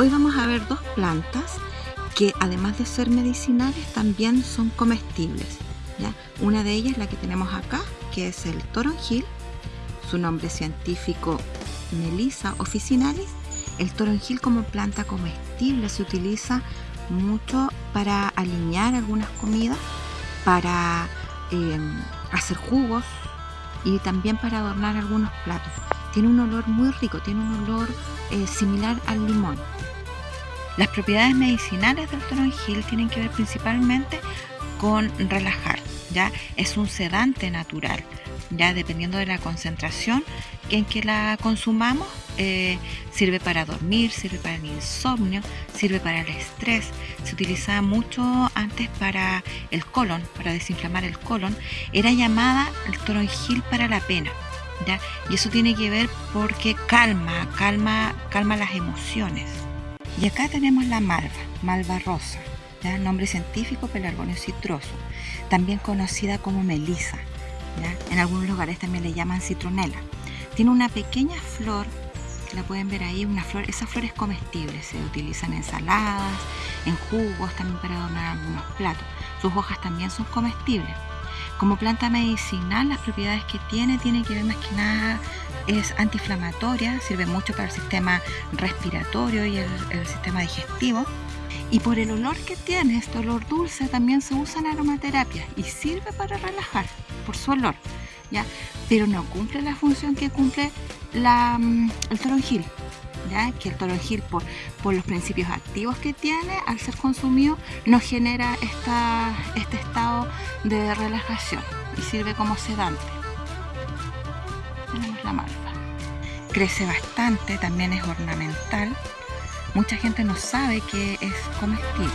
Hoy vamos a ver dos plantas que además de ser medicinales también son comestibles. Una de ellas es la que tenemos acá, que es el toronjil, su nombre científico Melissa officinalis. El toronjil como planta comestible se utiliza mucho para alinear algunas comidas, para em, hacer jugos y también para adornar algunos platos. Tiene un olor muy rico, tiene un olor eh, similar al limón. Las propiedades medicinales del toronjil tienen que ver principalmente con relajar, ya es un sedante natural, ya dependiendo de la concentración en que la consumamos, eh, sirve para dormir, sirve para el insomnio, sirve para el estrés. Se utilizaba mucho antes para el colon, para desinflamar el colon. Era llamada el toronjil para la pena. ¿ya? Y eso tiene que ver porque calma, calma, calma las emociones. Y acá tenemos la malva, malva rosa, ¿ya? nombre científico pelargonio citroso, también conocida como melisa. En algunos lugares también le llaman citronela. Tiene una pequeña flor, la pueden ver ahí, una flor, esa flor es comestible, se utiliza en ensaladas, en jugos, también para adornar algunos platos. Sus hojas también son comestibles. Como planta medicinal, las propiedades que tiene tiene que ver más que nada es antiinflamatoria, sirve mucho para el sistema respiratorio y el, sistema digestivo. Y por el olor que tiene, este olor dulce, también se usa en aromaterapia y sirve para relajar por su olor, ¿ya? Pero no cumple la función que cumple mm, el toronjil, ¿ya? Que el toronjil, por, por los principios activos que tiene, al ser consumido, no genera esta, este estado de relajación y sirve como sedante tenemos la malva. Crece bastante, también es ornamental. Mucha gente no sabe que es comestible.